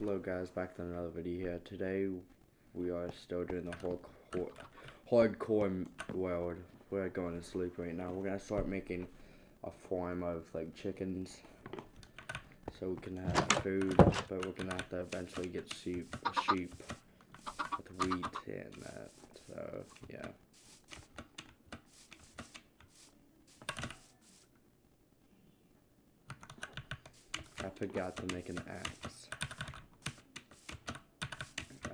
Hello guys, back to another video here. Today we are still doing the hardcore, hardcore world. We're going to sleep right now. We're gonna start making a farm of like chickens so we can have food, but we're gonna have to eventually get sheep, sheep with wheat and that. So yeah. I forgot to make an axe.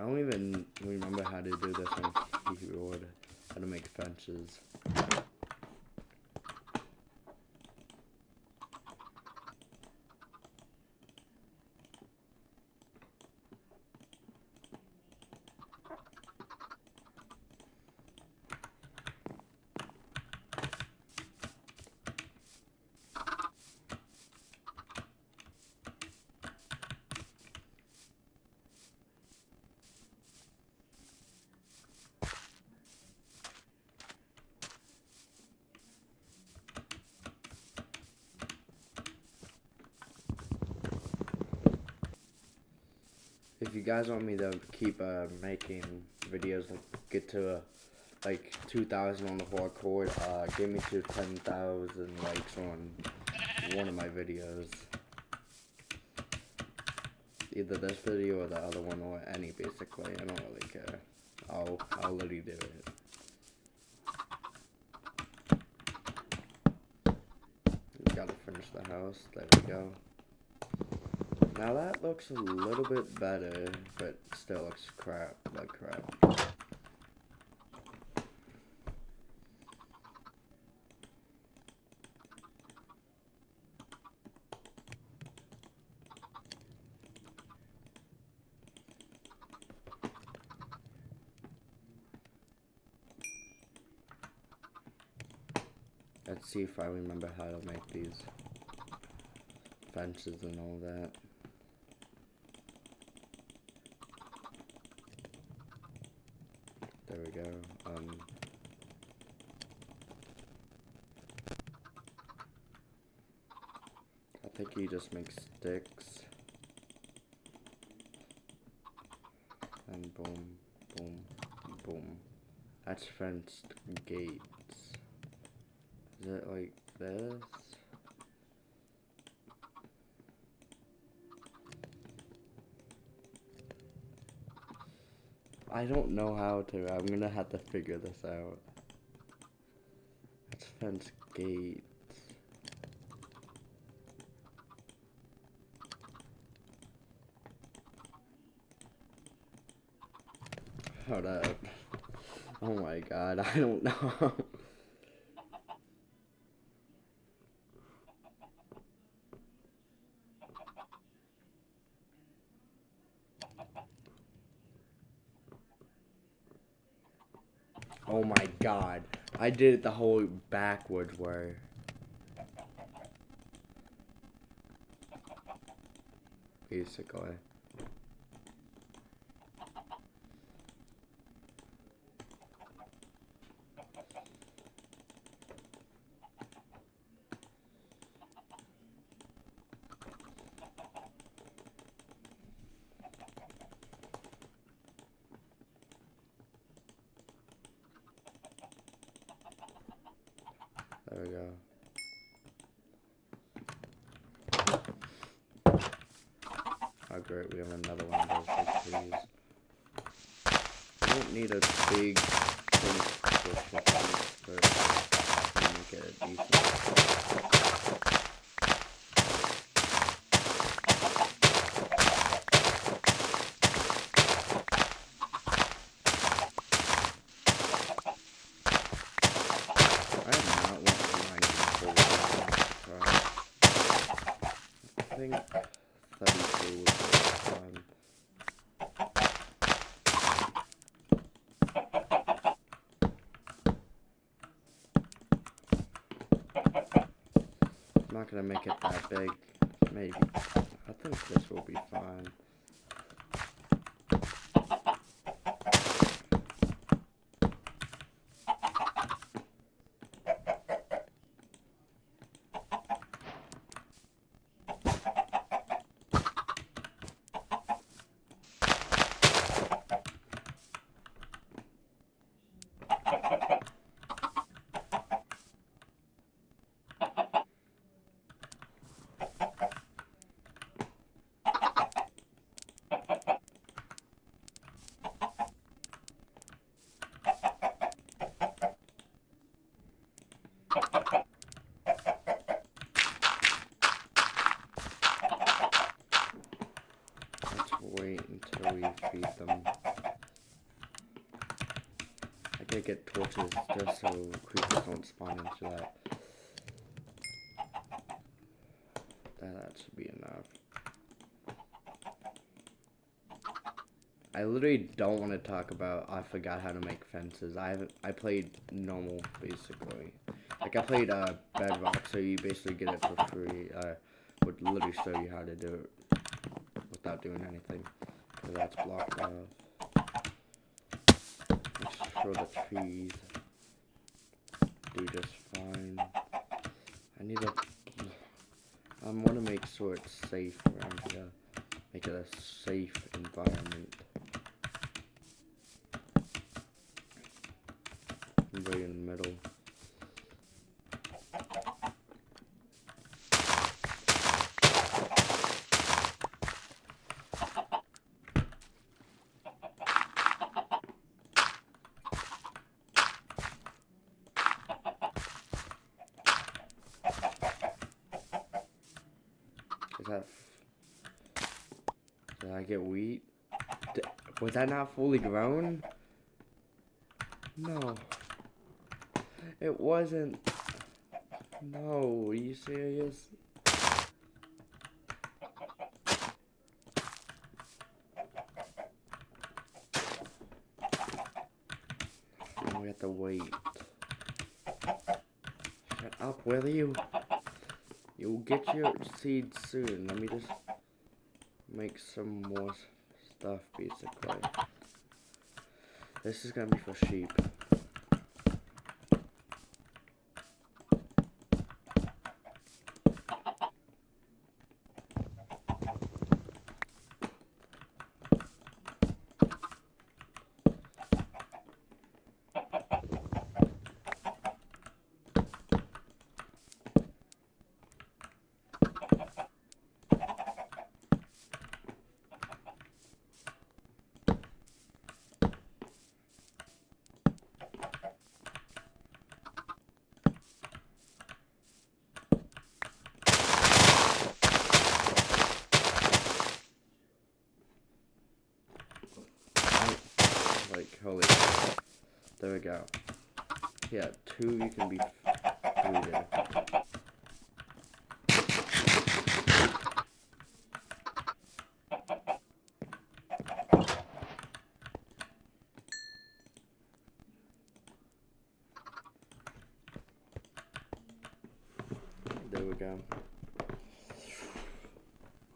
I don't even remember how to do this on keyboard. How to make fences. If you guys want me to keep uh, making videos, like get to uh, like 2,000 on the hardcore, uh, give me to 10,000 likes on one of my videos. Either this video or the other one or any basically, I don't really care. I'll, I'll literally do it. Gotta finish the house, there we go. Now that looks a little bit better, but still looks crap, like crap. Let's see if I remember how to make these fences and all that. There we go. Um, I think he just make sticks. And boom, boom, boom. That's fenced gates. Is it like this? I don't know how to. I'm gonna have to figure this out. Let's fence gates. Hold up. Oh my god, I don't know. Oh my god. I did it the whole backwards way. Basically. We go. Oh great, we have another one of those big trees. We don't need a big finish but make it a decent. I am not want to mine full I think 32 would be fun. I'm not gonna make it that big. Maybe. I think this will be fine. Wait until we feed them. I gotta get torches just so creepers don't spawn into that. That, that should be enough. I literally don't want to talk about I forgot how to make fences. I haven't I played normal basically. Like I played uh bedrock so you basically get it for free. Uh would literally show you how to do it without doing anything. So that's blocked off. Sure the trees do just fine. I need a I want to make sure it's safe around here. Make it a safe environment. Right in the middle. Is that? Did I get wheat? D was that not fully grown? No. It wasn't. No, are you serious? we have to wait. Shut up, will you? You'll get your seeds soon. Let me just make some more stuff, basically. This is gonna be for sheep. Like, holy. There we go. Yeah, two you can be breeded. There we go.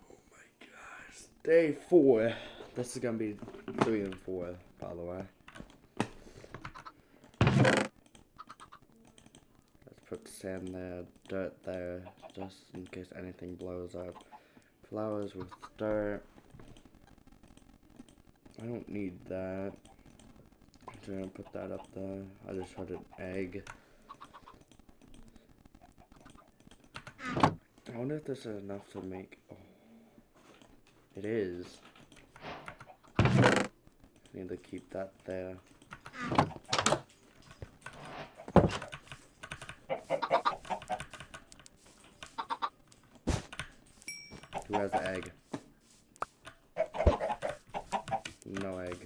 Oh my gosh. Day four. This is gonna be three and four, by the way. Let's sand there, dirt there, just in case anything blows up. Flowers with dirt. I don't need that. I'm gonna put that up there. I just had an egg. I wonder if this is enough to make. Oh, it is. Need to keep that there. Has the egg? No egg.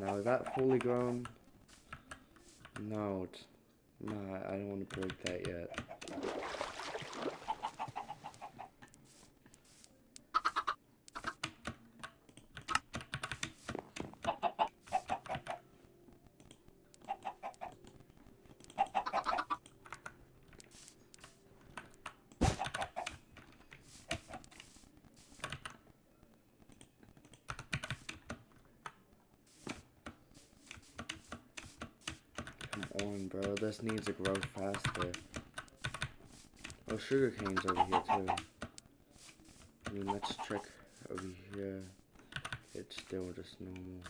Now is that fully grown? No, not. I don't want to break that yet. Come This needs to grow faster. Oh, sugar cane's over here, too. I mean, let's check over here. It's still just normal.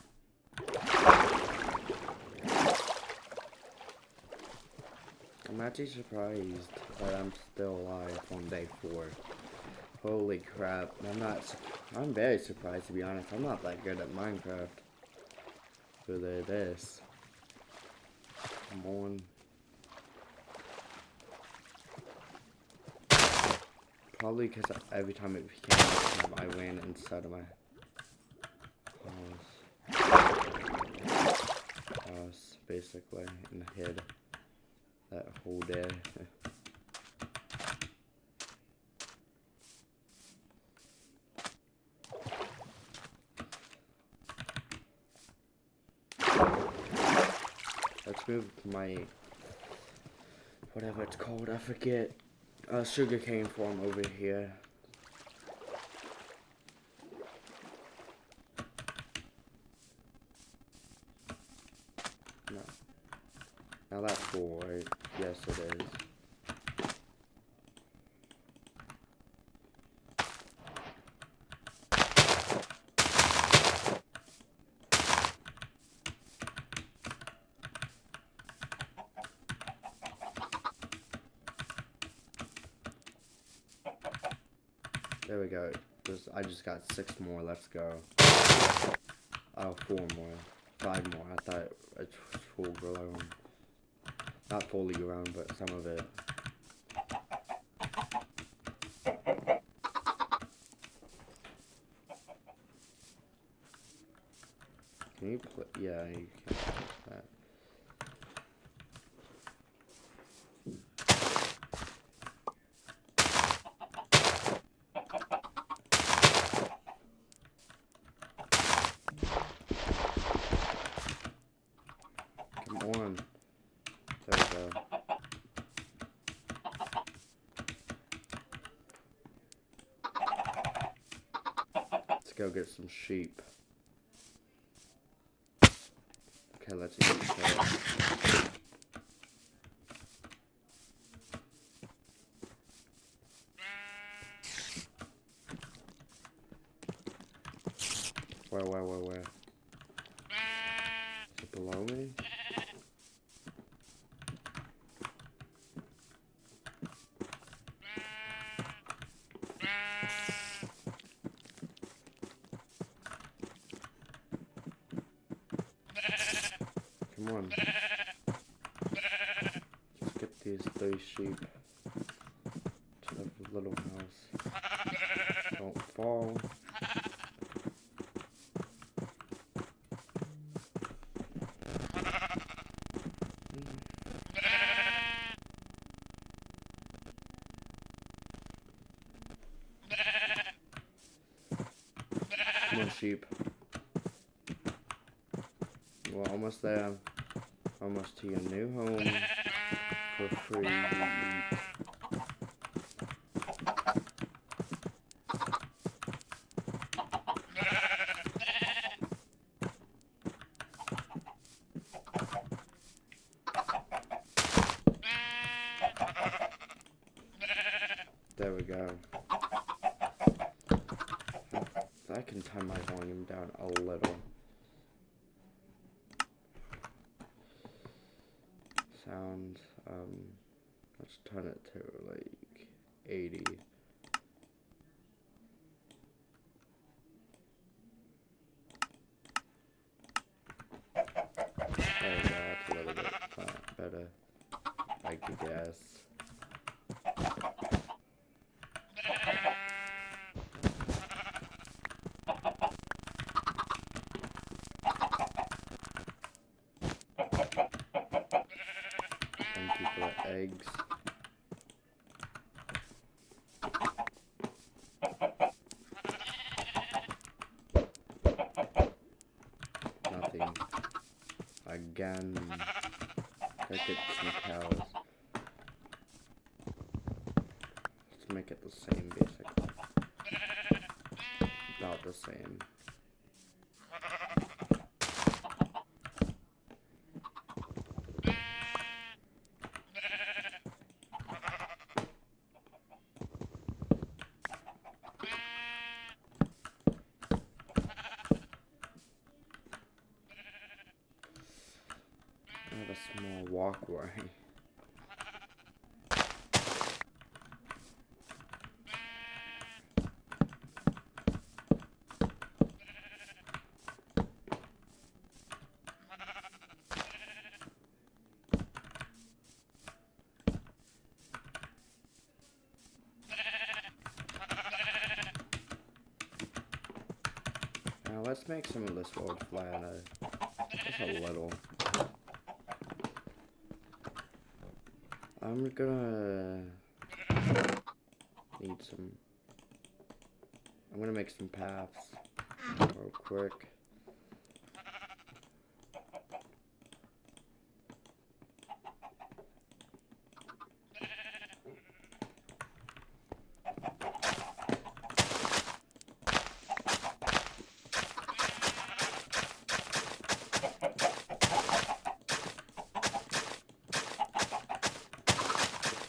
I'm actually surprised that I'm still alive on day four. Holy crap. I'm not, I'm very surprised to be honest. I'm not that good at Minecraft. For the, this. Come on. Probably because every time it became I ran inside of my house. House, basically, and hid that whole day. Let's move to my whatever it's called. I forget. Uh, sugarcane farm over here. No. Now that's full, right? Yes, it is. There we go. Just, I just got six more. Let's go. Oh, four more. Five more. I thought it was full grown. Not fully grown, but some of it. Can you play? Yeah, you can. That. Come on. There we go. Let's go get some sheep. Okay, let's eat that. Come on. Get these three sheep to the little house. Don't fall. Sheep. We're almost there. Almost to your new home for free. There we go. I can turn my volume down a little. Um, let's turn it to like 80. There we go, that's a little bit uh, better, I guess. Thank you for the eggs. Nothing. Again. Let's get. Let's make it the same, basically. About the same. walkway. Now let's make some of this world flatter, just a little. I'm gonna need some. I'm gonna make some paths real quick.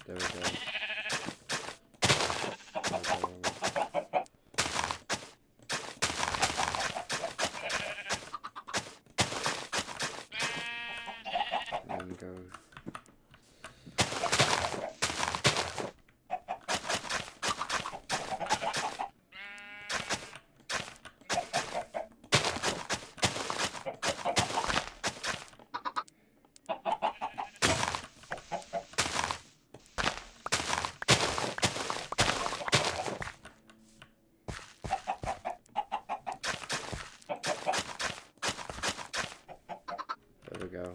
There we go. Okay. And go. There we go.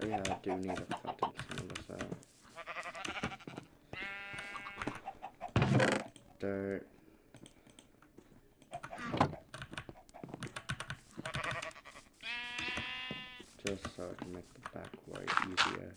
Oh yeah, I do need some of. Dirt. Just so I can make the back white easier.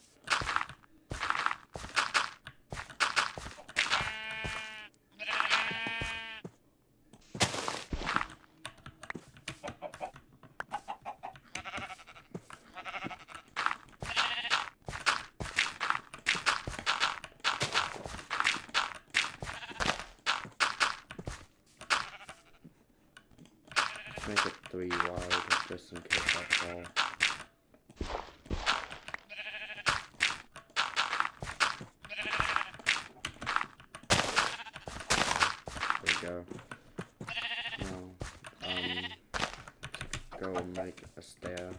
Let's make it three wide, just in case I fall. There we go. Now, um, go and make a stair.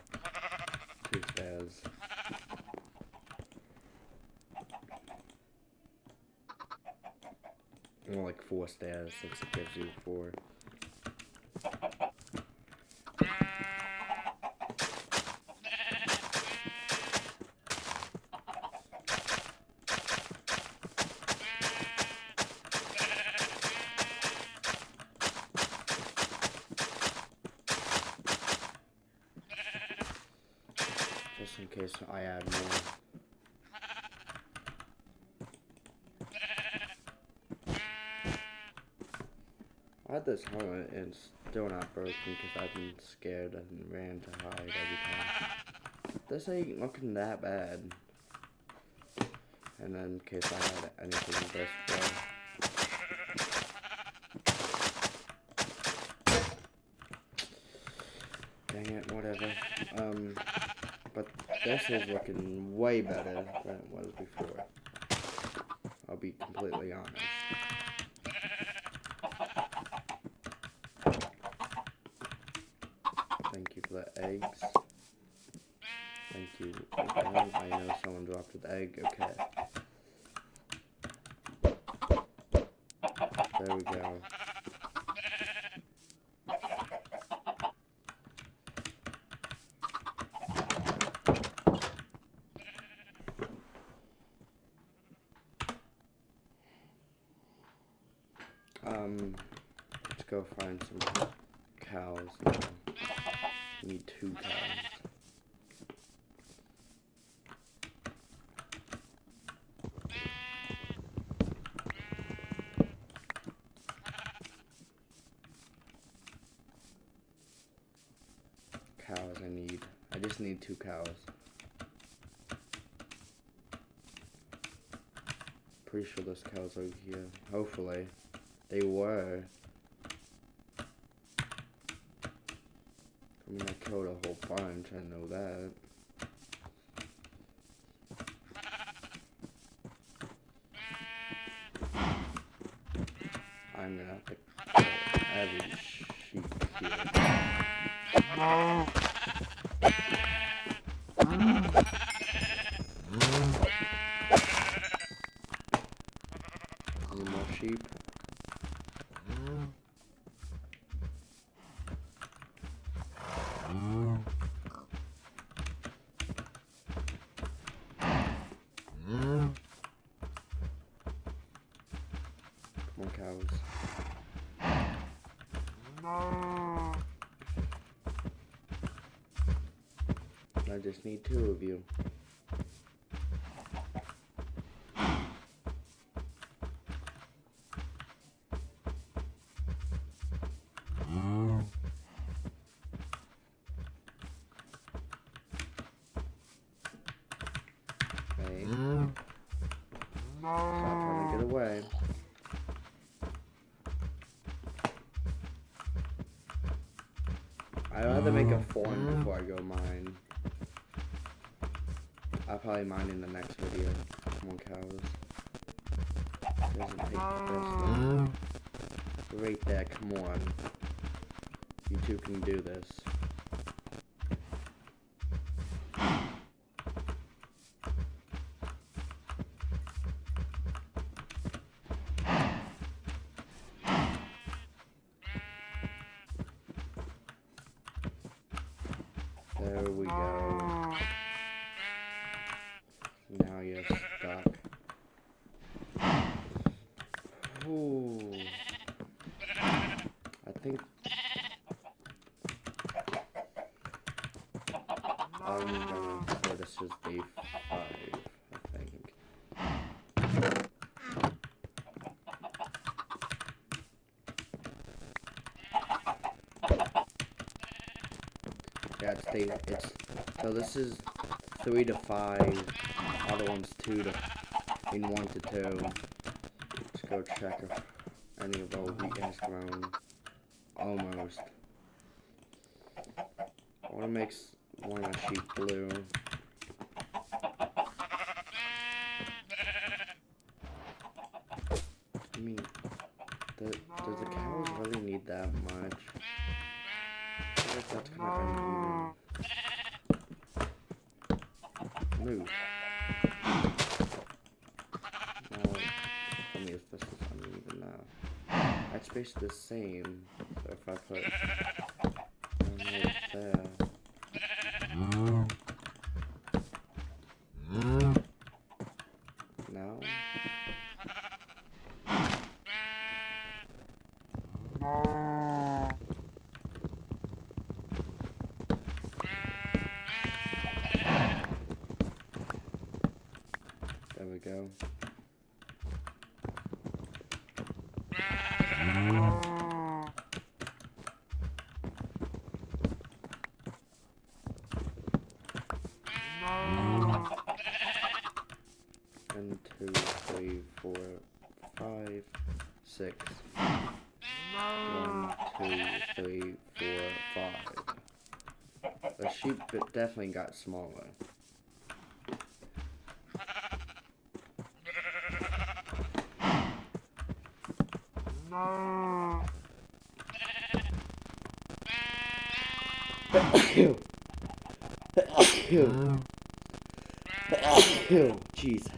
Two stairs. More like four stairs since it gives you four. Just in case I add more. I had this helmet and still not broken because I've been scared and ran to hide every time. This ain't looking that bad. And then in case I had anything this way. Dang it, whatever. Um, but this is looking way better than it was before. I'll be completely honest. Thank you for the eggs. Thank you. I know someone dropped an egg. Okay. There we go. Um, let's go find some cows now. We need two cows. Cows I need. I just need two cows. Pretty sure those cows are here. Hopefully. They were. I mean, I killed a whole bunch, I know that. Cows. I just need two of you. Probably mine in the next video. More cows. Doesn't take this. Ah. Right there, come on. You two can do this. There we go. Now you're stuck. Ooh. I think. I'm gonna say this is day five, I think. Yeah, it's so this is three to five. Other one's two to in one to two. Let's go check if any of those wheat has. Almost. I want to make one of my sheep blue. I mean, the, does the cows really need that much? I feel like that's kind of uneven. Move. Now, tell me if this is uneven now. Basically the same. So if I put there. There we go. One, two, three, four, five, six. One, two, three, four, five. The sheep definitely got smaller. Jesus.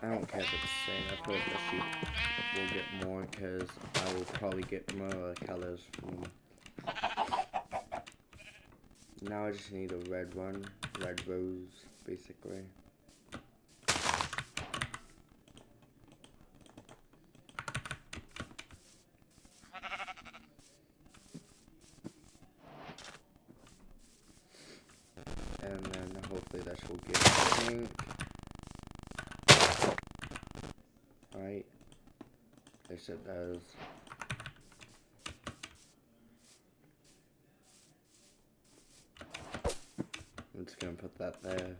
I don't care if it's the same. I feel like the sheep will get more because I will probably get more colors from. Now I just need a red one, red rose, basically. And then hopefully that will give pink. Right. Yes, it does. I'm there.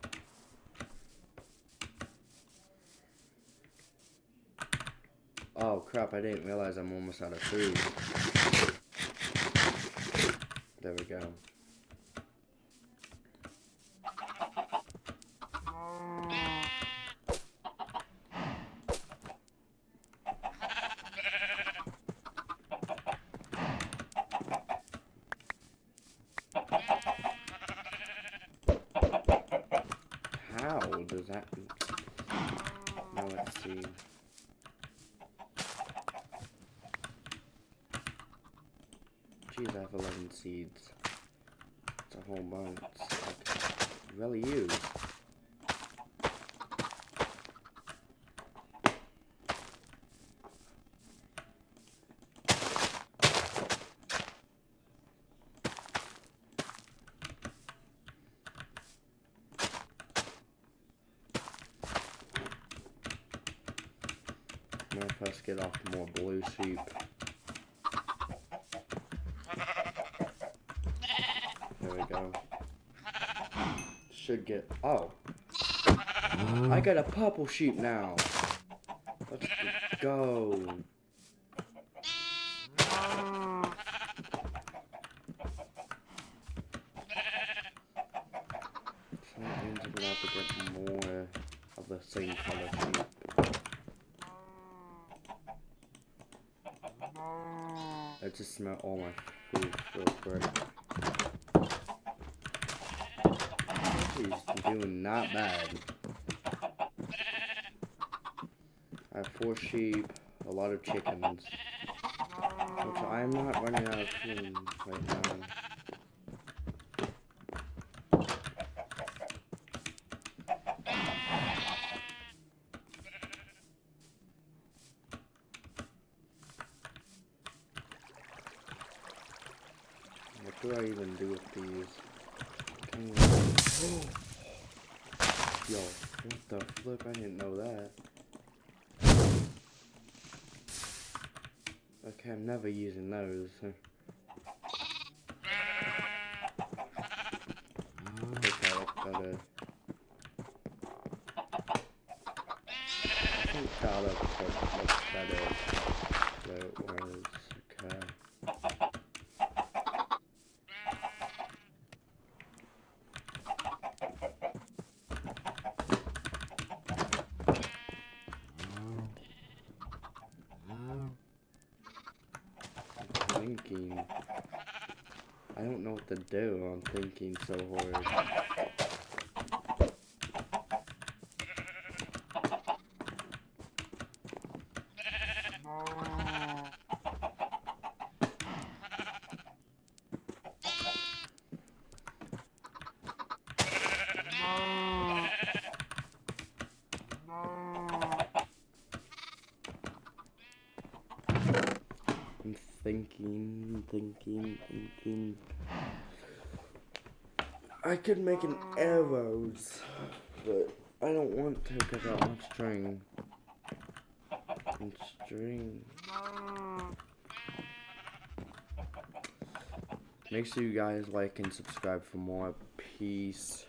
Uh, oh crap, I didn't realize I'm almost out of food. There we go. How does that... Now let's see. Jeez, I have 11 seeds. It's a whole bunch. Okay. really use. Gonna first get off more blue sheep. There we go. Should get. Oh. I got a purple sheep now. Let's go. So that means I'm gonna have to get more of the same color sheep. I just smell all my food real quick. He's doing not bad. I have four sheep, a lot of chickens. Which I'm not running out of food right now. What do I even do with these? Yo, what the flip? I didn't know that. Okay, I'm never using those. Okay, that's better. I think that looks much better. Where it was. Okay. Thinking. I don't know what to do. I'm thinking so hard. I could make an arrows, but I don't want to because I have string. And string. Make sure you guys like and subscribe for more. Peace.